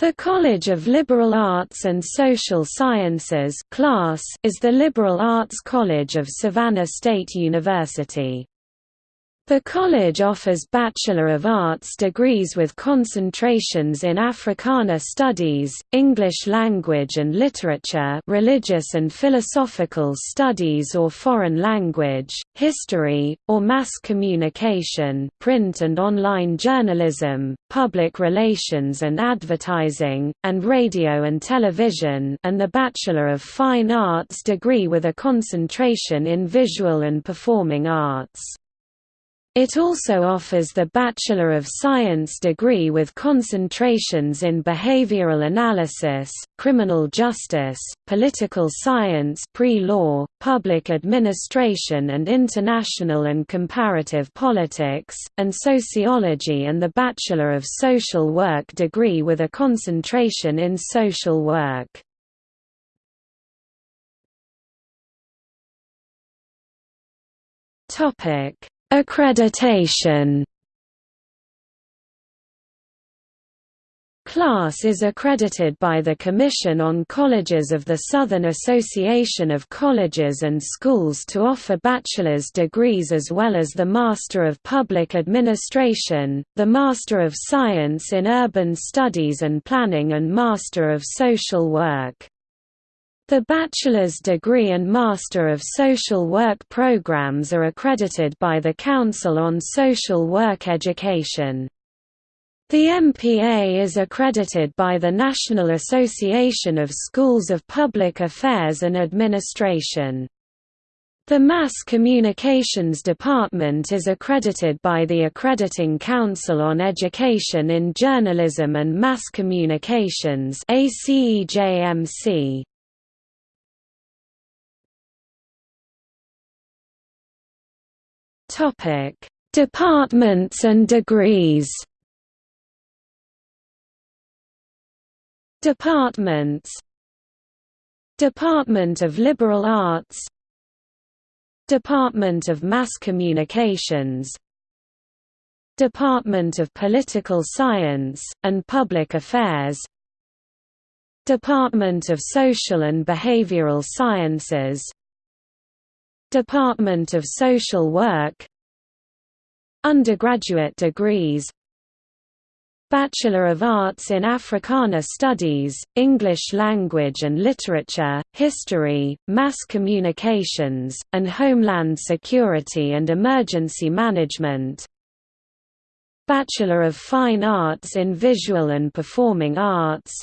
The College of Liberal Arts and Social Sciences class is the liberal arts college of Savannah State University. The college offers Bachelor of Arts degrees with concentrations in Africana Studies, English Language and Literature religious and philosophical studies or foreign language, history, or mass communication print and online journalism, public relations and advertising, and radio and television and the Bachelor of Fine Arts degree with a concentration in visual and performing arts. It also offers the Bachelor of Science degree with concentrations in behavioral analysis, criminal justice, political science pre-law, public administration and international and comparative politics, and sociology and the Bachelor of Social Work degree with a concentration in social work. Topic Accreditation Class is accredited by the Commission on Colleges of the Southern Association of Colleges and Schools to offer bachelor's degrees as well as the Master of Public Administration, the Master of Science in Urban Studies and Planning and Master of Social Work. The bachelor's degree and Master of Social Work programs are accredited by the Council on Social Work Education. The MPA is accredited by the National Association of Schools of Public Affairs and Administration. The Mass Communications Department is accredited by the Accrediting Council on Education in Journalism and Mass Communications ACEJMC. Topic: Departments and degrees. Departments. Department of Liberal Arts. Department of Mass Communications. Department of Political Science, and Public Affairs. Department of Social and Behavioral Sciences Department of Social Work Undergraduate degrees Bachelor of Arts in Africana Studies, English Language and Literature, History, Mass Communications, and Homeland Security and Emergency Management. Bachelor of Fine Arts in Visual and Performing Arts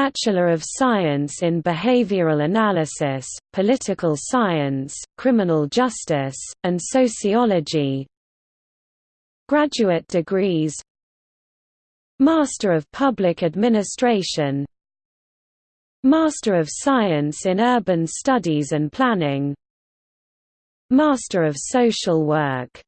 Bachelor of Science in Behavioral Analysis, Political Science, Criminal Justice, and Sociology. Graduate degrees. Master of Public Administration. Master of Science in Urban Studies and Planning. Master of Social Work